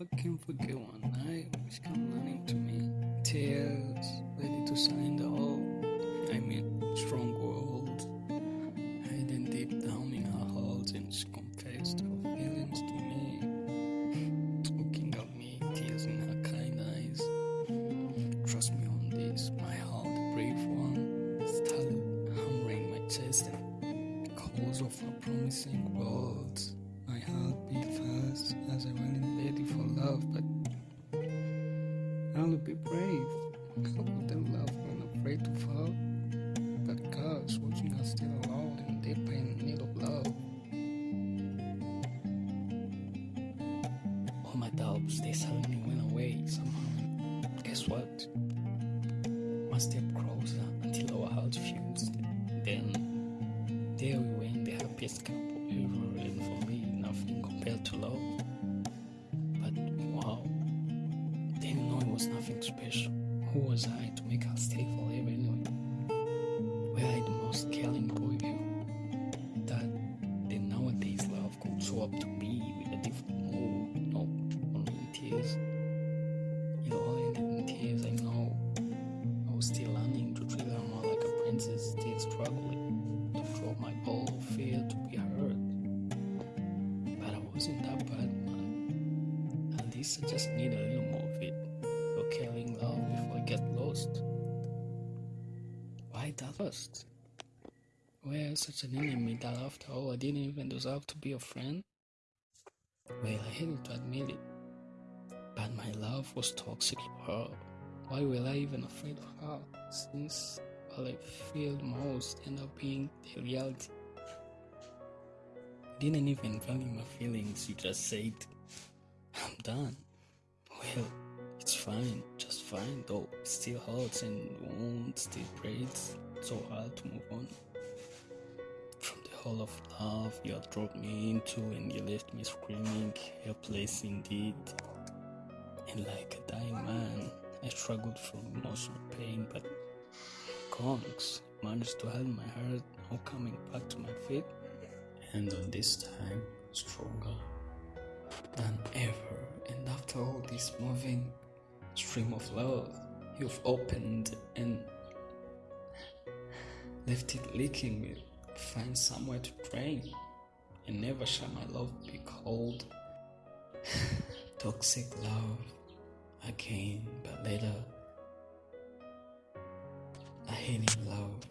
I can't forget one night which came running to me. Tears, ready to sign the all. I mean, strong words. Hiding deep down in her heart, and she confessed her feelings to me. Looking at me, tears in her kind eyes. Trust me on this, my heart, brave one, started hammering my chest and because of her promising words. My heart beat fast as I went be brave. How could them love when afraid to fall? But God's watching us still alone and deep in need of love. All my doubts, they suddenly went away somehow. Guess what? One step closer until our hearts fused. Then there we were in the happiest couple ever, and for me, nothing compared to love. Was nothing special. Who was I to make her stay forever anyway? Were I the most caring boy you? That the nowadays love could show up to me with a different mood, no, only in tears. It all ended in tears, I know. I was still learning to treat her more like a princess, still struggling to draw my ball of fear to be heard. But I wasn't that bad, man. At least I just need a little more Why that first? Well, such an enemy that after all I didn't even deserve to be a friend? Well, I hated to admit it. But my love was toxic for her. Why were I even afraid of her? Since what I feared most ended up being the reality. You didn't even value my feelings, you just said, I'm done. Well, it's fine, fine, though still hurts and wounds still breaks. So hard to move on. From the hole of love you dropped me into and you left me screaming, helpless indeed. And like a dying man, I struggled through emotional pain, but Kongs managed to hold my heart, now coming back to my feet, and on this time, stronger than ever. And after all this moving stream of love, you've opened and left it leaking me. Find somewhere to drain, and never shall my love be cold. Toxic love again, but later I hate love.